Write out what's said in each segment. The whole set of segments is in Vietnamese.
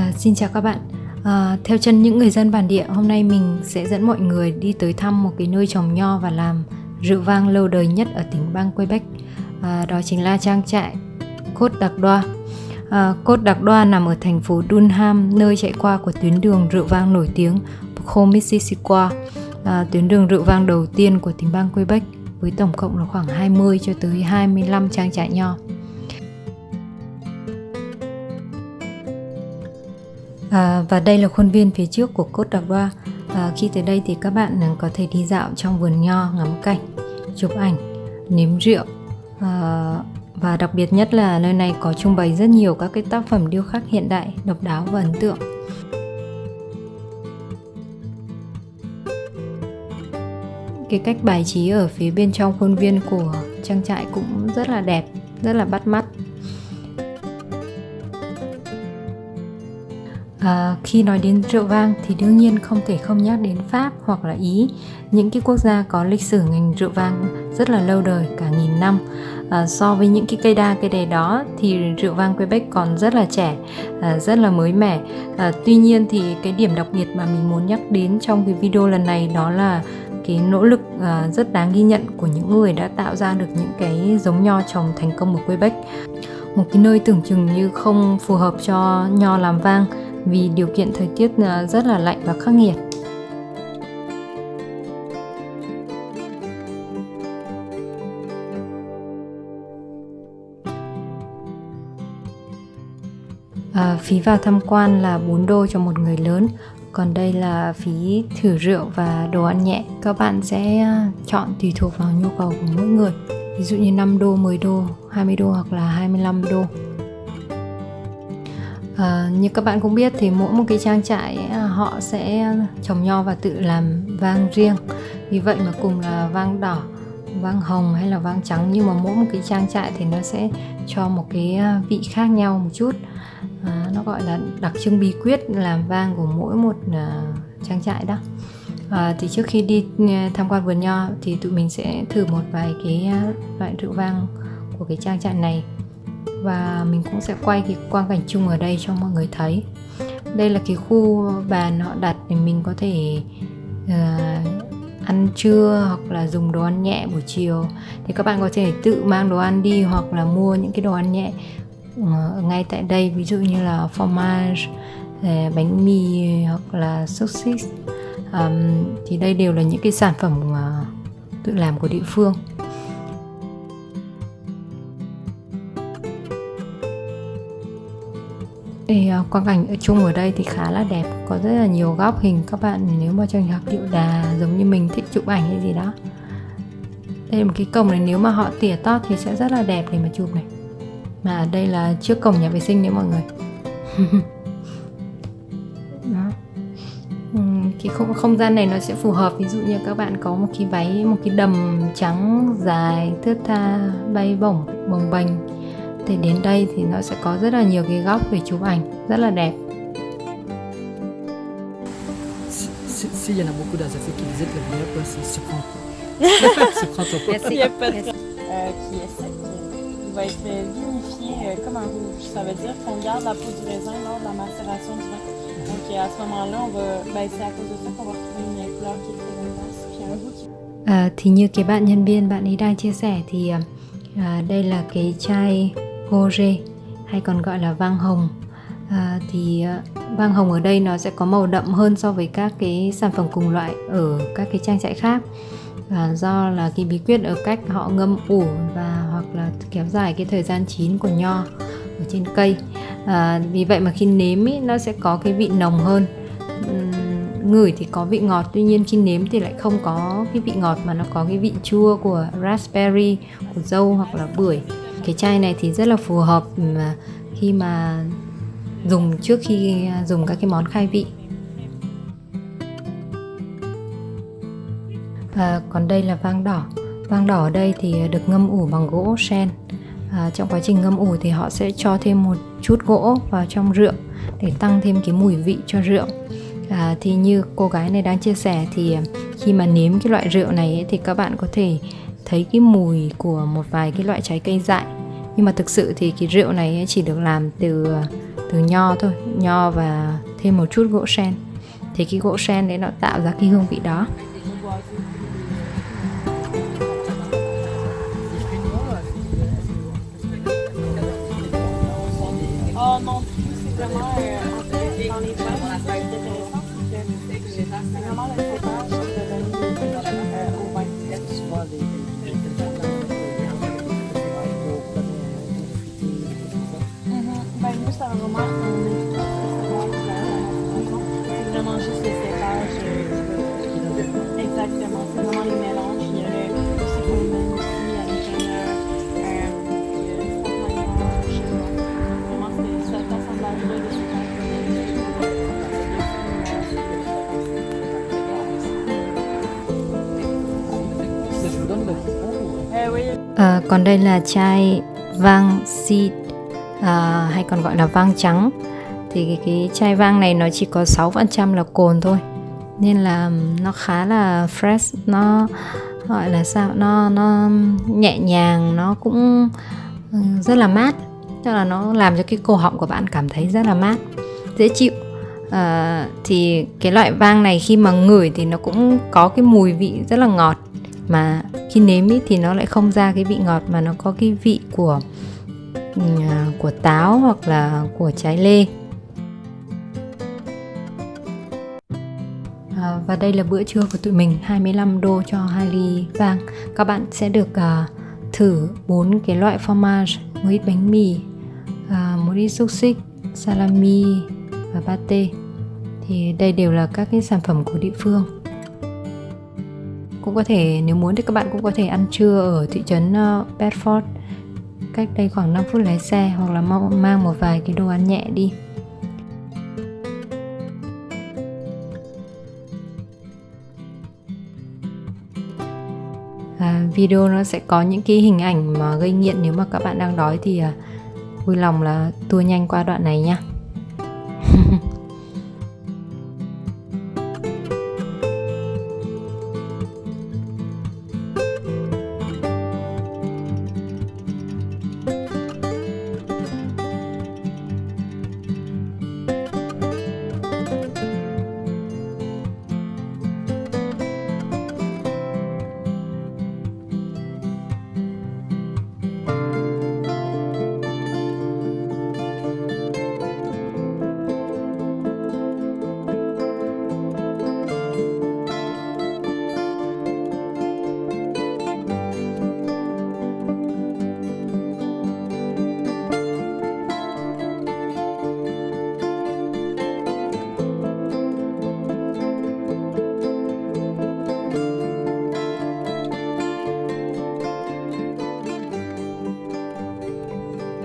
À, xin chào các bạn. À, theo chân những người dân bản địa, hôm nay mình sẽ dẫn mọi người đi tới thăm một cái nơi trồng nho và làm rượu vang lâu đời nhất ở tỉnh bang Quebec. À, đó chính là trang trại Côte Đoa. À, Côte Đoa nằm ở thành phố Dunham, nơi chạy qua của tuyến đường rượu vang nổi tiếng Pocho Mississippi, à, tuyến đường rượu vang đầu tiên của tỉnh bang Quebec với tổng cộng là khoảng 20 cho tới 25 trang trại nho. À, và đây là khuôn viên phía trước của cốt đặc đoa. À, khi tới đây thì các bạn à, có thể đi dạo trong vườn nho, ngắm cảnh, chụp ảnh, nếm rượu. À, và đặc biệt nhất là nơi này có trưng bày rất nhiều các cái tác phẩm điêu khắc hiện đại, độc đáo và ấn tượng. Cái cách bài trí ở phía bên trong khuôn viên của trang trại cũng rất là đẹp, rất là bắt mắt. À, khi nói đến rượu vang thì đương nhiên không thể không nhắc đến Pháp hoặc là Ý, những cái quốc gia có lịch sử ngành rượu vang rất là lâu đời cả nghìn năm. À, so với những cái cây đa cây đề đó thì rượu vang Quebec còn rất là trẻ, à, rất là mới mẻ. À, tuy nhiên thì cái điểm đặc biệt mà mình muốn nhắc đến trong cái video lần này đó là cái nỗ lực à, rất đáng ghi nhận của những người đã tạo ra được những cái giống nho trồng thành công ở Quebec. Một cái nơi tưởng chừng như không phù hợp cho nho làm vang vì điều kiện thời tiết à, rất là lạnh và khắc nghiệt. À, phí vào tham quan là 4 đô cho một người lớn. Còn đây là phí thử rượu và đồ ăn nhẹ. Các bạn sẽ à, chọn tùy thuộc vào nhu cầu của mỗi người. Ví dụ như 5 đô, 10 đô, 20 đô hoặc là 25 đô. À, như các bạn cũng biết thì mỗi một cái trang trại à, họ sẽ trồng nho và tự làm vang riêng. Vì vậy mà cùng là vang đỏ vang hồng hay là vang trắng nhưng mà mỗi một cái trang trại thì nó sẽ cho một cái à, vị khác nhau một chút. À, nó gọi là đặc trưng bí quyết làm vang của mỗi một uh, trang trại đó. À, thì trước khi đi tham quan vườn nho thì tụi mình sẽ thử một vài cái loại rượu vang của cái trang trại này và mình cũng sẽ quay cái quang cảnh chung ở đây cho mọi người thấy. Đây là cái khu bàn họ đặt để mình có thể uh, ăn trưa hoặc là dùng đồ ăn nhẹ buổi chiều. Thì các bạn có thể tự mang đồ ăn đi hoặc là mua những cái đồ ăn nhẹ uh, ngay tại đây. Ví dụ như là fromage ờ, bánh mì hoặc là sausage um, thì đây đều là những cái sản phẩm uh, tự làm của địa phương. Thì à, quang cảnh ở chung ở đây thì khá là đẹp. Có rất là nhiều góc hình. Các bạn nếu mà trường hợp điệu đà giống như mình thích chụp ảnh hay gì đó. Đây là một cái cổng này. Nếu mà họ tỉa tót thì sẽ rất là đẹp để mà chụp này. Mà đây là trước cổng nhà vệ sinh đấy mọi người. Đó. Ừ, cái không, không gian này nó sẽ phù hợp. Ví dụ như các bạn có một cái váy một cái đầm trắng dài thướt tha bay bổng bồng bềnh thì đến đây thì nó sẽ có rất là nhiều cái góc để chụp ảnh rất là đẹp S'il y en a beaucoup d'Alsaciens qui visitent le meilleur c'est surprend Surprend ton pote. Merci. Merci. Euh, qui est sec. Il va être vinifié euh, comme un rouge. Ça veut dire qu'on garde la peau du raisin lors de la macération du vin. Donc à ce moment-là, on va, ben, c'est à cause de ça qu'on va retrouver une couleur qui est très intense. Puis un goût qui... À, thì như cái bạn nhân viên bạn ấy đang chia sẻ thì à, đây là cái chai Gore hay còn gọi là vang hồng. À, thì à, vang hồng ở đây nó sẽ có màu đậm hơn so với các cái sản phẩm cùng loại ở các cái trang trại khác. Và do là cái bí quyết ở cách họ ngâm ủ và hoặc là kéo dài cái thời gian chín của nho ở trên cây. À, vì vậy mà khi nếm ý, nó sẽ có cái vị nồng hơn. Ngửi thì có vị ngọt tuy nhiên khi nếm thì lại không có cái vị ngọt mà nó có cái vị chua của raspberry của dâu hoặc là bưởi cái chai này thì rất là phù hợp ừ, khi mà dùng trước khi à, dùng các cái món khai vị. À, còn đây là vang đỏ. Vang đỏ ở đây thì được ngâm ủ bằng gỗ sen. À, trong quá trình ngâm ủ thì họ sẽ cho thêm một chút gỗ vào trong rượu để tăng thêm cái mùi vị cho rượu. À, thì như cô gái này đang chia sẻ thì khi mà nếm cái loại rượu này ấy, thì các bạn có thể thấy cái mùi của một vài cái loại trái cây dại. Nhưng mà thực sự thì cái rượu này chỉ được làm từ từ nho thôi nho và thêm một chút gỗ sen. Thì cái gỗ sen đấy nó tạo ra cái hương vị đó. À, còn đây là chai vang seed à, hay còn gọi là vang trắng. Thì cái, cái chai vang này nó chỉ có 6% là cồn thôi. Nên là nó khá là fresh nó gọi là sao nó nó nhẹ nhàng nó cũng rất là mát. Tức là nó làm cho cái cổ họng của bạn cảm thấy rất là mát dễ chịu. À, thì cái loại vang này khi mà ngửi thì nó cũng có cái mùi vị rất là ngọt mà khi nếm ý, thì nó lại không ra cái vị ngọt mà nó có cái vị của ừ, à, của táo hoặc là của trái lê. À, và đây là bữa trưa của tụi mình 25 đô cho hai ly vàng các bạn sẽ được uh, thử bốn cái loại fromage một ít bánh mì uh, một ít xúc xích salami và pate. Thì đây đều là các cái sản phẩm của địa phương cũng có thể nếu muốn thì các bạn cũng có thể ăn trưa ở thị trấn uh, Bedford. Cách đây khoảng 5 phút lái xe hoặc là mang một vài cái đồ ăn nhẹ đi. À, video nó sẽ có những cái hình ảnh mà gây nghiện nếu mà các bạn đang đói thì à, vui lòng là tua nhanh qua đoạn này nha.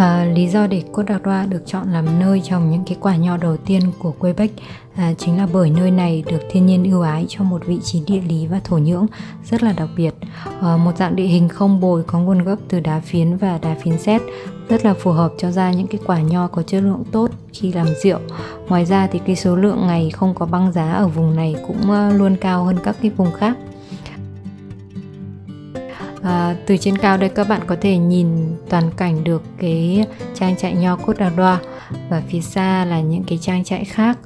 À, lý do để Côte d'Ivoire được chọn làm nơi trồng những cái quả nho đầu tiên của Quebec à, ờ, chính là bởi nơi này được thiên nhiên ưu ái cho một vị trí địa lý và thổ nhưỡng rất là đặc biệt. À, một dạng địa hình không bồi có nguồn gốc từ đá phiến và đá phiến sét rất là phù hợp cho ra những cái quả nho có chất lượng tốt khi làm rượu. Ngoài ra thì cái số lượng ngày không có băng giá ở vùng này cũng luôn cao hơn các cái vùng khác. À, từ trên cao đây các bạn có thể nhìn toàn cảnh được cái trang trại nho cốt đà đoa và phía xa là những cái trang trại khác.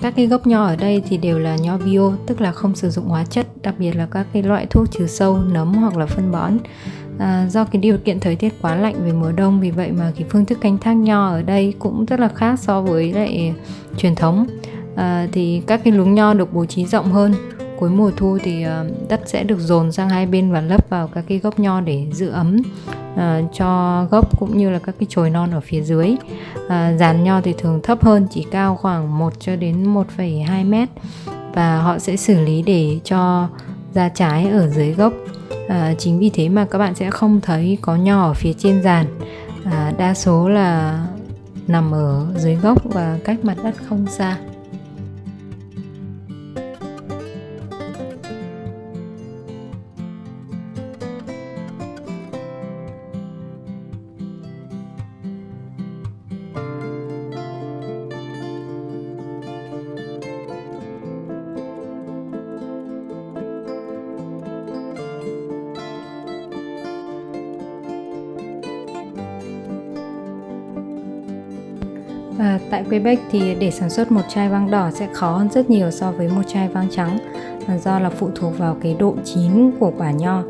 Các cái gốc nho ở đây thì đều là nho bio tức là không sử dụng hóa chất đặc biệt là các cái loại thuốc trừ sâu nấm hoặc là phân bón à, do cái điều kiện thời tiết quá lạnh về mùa đông vì vậy mà cái phương thức canh tác nho ở đây cũng rất là khác so với lại truyền thống. À, thì các cái luống nho được bố trí rộng hơn. Cuối mùa thu thì à, đất sẽ được dồn sang hai bên và lấp vào các cái gốc nho để giữ ấm à, cho gốc cũng như là các cái chồi non ở phía dưới. À, dàn nho thì thường thấp hơn chỉ cao khoảng 1 cho đến 1,2 mét. Và họ sẽ xử lý để cho ra trái ở dưới gốc à, chính vì thế mà các bạn sẽ không thấy có nho ở phía trên giàn à, đa số là nằm ở dưới gốc và cách mặt đất không xa. Và tại Quebec thì để sản xuất một chai vang đỏ sẽ khó hơn rất nhiều so với một chai vang trắng à, do là phụ thuộc vào cái độ chín của quả nho.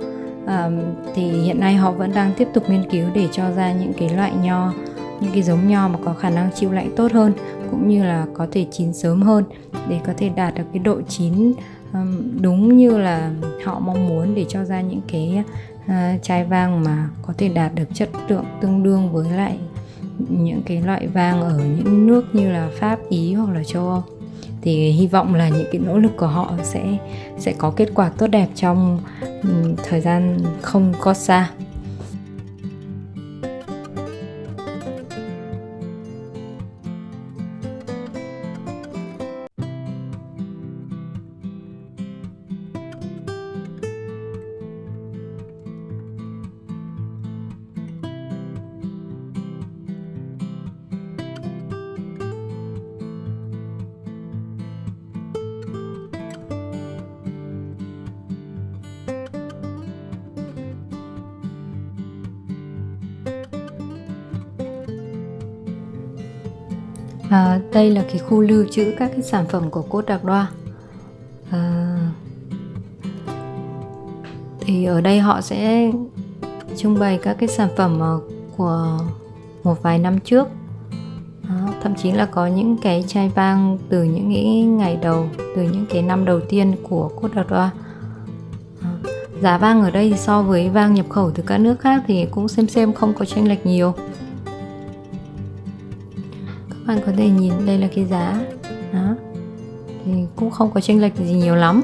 À, thì hiện nay họ vẫn đang tiếp tục nghiên cứu để cho ra những cái loại nho những cái giống nho mà có khả năng chịu lạnh tốt hơn cũng như là có thể chín sớm hơn để có thể đạt được cái độ chín um, đúng như là họ mong muốn để cho ra những cái uh, chai vang mà có thể đạt được chất lượng tương đương với lại những cái loại vang ở những nước như là Pháp, Ý hoặc là châu Âu thì hy vọng là những cái nỗ lực của họ sẽ sẽ có kết quả tốt đẹp trong ừ, thời gian không có xa. À, đây là cái khu lưu trữ các cái sản phẩm của cốt đặc đoa à, thì ở đây họ sẽ trưng bày các cái sản phẩm ờ, của một vài năm trước. Đó, thậm chí là có những cái chai vang từ những cái ngày đầu từ những cái năm đầu tiên của cốt đặc đoa giá vang ở đây so với vang nhập khẩu từ các nước khác thì cũng xem xem không có chênh lệch nhiều bạn có thể nhìn đây là cái giá. Đó. Thì cũng không có chênh lệch gì nhiều lắm.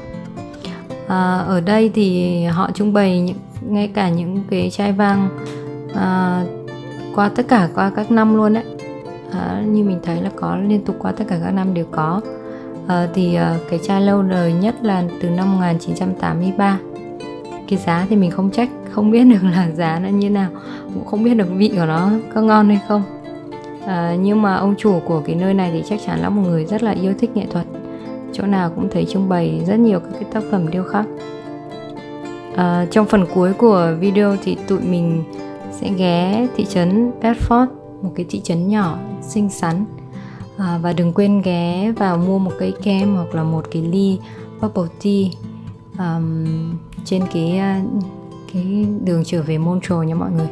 À, ở đây thì họ trưng bày những, ngay cả những cái chai vang à, qua tất cả qua các năm luôn đấy. À, như mình thấy là có liên tục qua tất cả các năm đều có. À, thì à, cái chai lâu đời nhất là từ năm 1983 cái giá thì mình không trách không biết được là giá nó như nào. Cũng không biết được vị của nó có ngon hay không à, nhưng mà ông chủ của cái nơi này thì chắc chắn là một người rất là yêu thích nghệ thuật. Chỗ nào cũng thấy trưng bày rất nhiều các cái tác phẩm điêu khắc. À, trong phần cuối của video thì tụi mình sẽ ghé thị trấn Bedford một cái thị trấn nhỏ xinh xắn. À, và đừng quên ghé vào mua một cây kem hoặc là một cái ly bubble tea um, trên cái cái đường trở về Montreal nha mọi người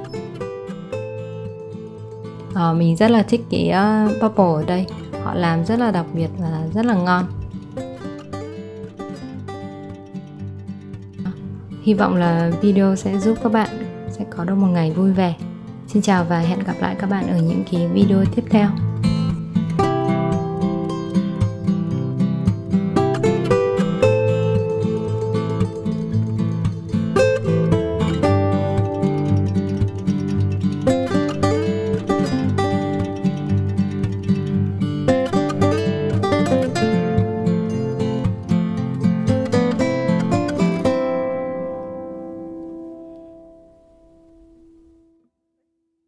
à, mình rất là thích cái uh, purple ở đây. Họ làm rất là đặc biệt và rất là ngon. Hy vọng là video sẽ giúp các bạn sẽ có được một ngày vui vẻ. Xin chào và hẹn gặp lại các bạn ở những cái video tiếp theo.